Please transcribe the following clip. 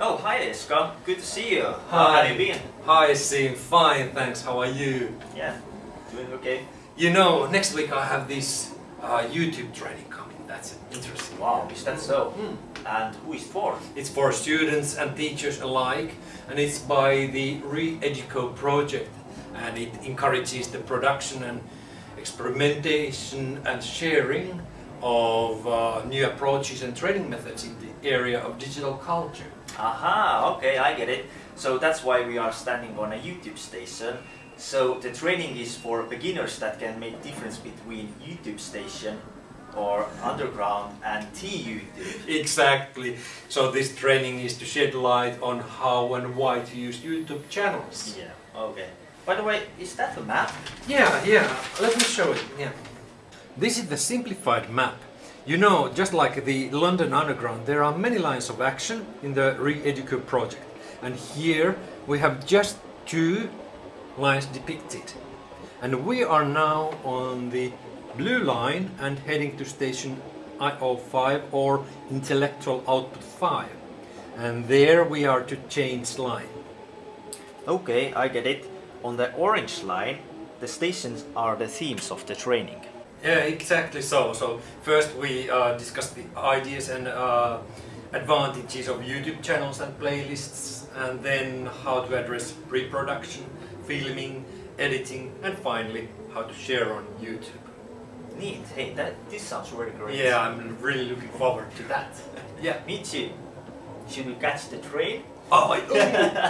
Oh, hi Eska. Good to see you. How Hi. have you been? Hi, Sim. Fine, thanks. How are you? Yeah, doing okay. You know, next week I have this uh, YouTube training coming. That's interesting. Wow, is that so? Hmm. And who is it for? It's for students and teachers alike, and it's by the Re-Educo project, and it encourages the production and experimentation and sharing of uh, new approaches and training methods in the area of digital culture. Aha, okay, I get it. So that's why we are standing on a YouTube station. So the training is for beginners that can make difference between YouTube station or underground and T-YouTube. Exactly. So this training is to shed light on how and why to use YouTube channels. Yeah, okay. By the way, is that a map? Yeah, yeah. Let me show it. Yeah. This is the simplified map. You know, just like the London Underground, there are many lines of action in the Re-Educo project. And here we have just two lines depicted. And we are now on the blue line and heading to station IO5 or intellectual output 5. And there we are to change line. Okay, I get it. On the orange line, the stations are the themes of the training. Yeah, exactly so. So first we uh, discussed the ideas and uh, advantages of YouTube channels and playlists and then how to address reproduction, filming, editing and finally how to share on YouTube. Neat. Hey, that this sounds really great. Yeah, I'm really looking forward to that. yeah. Me too. Should we catch the train? Oh, I-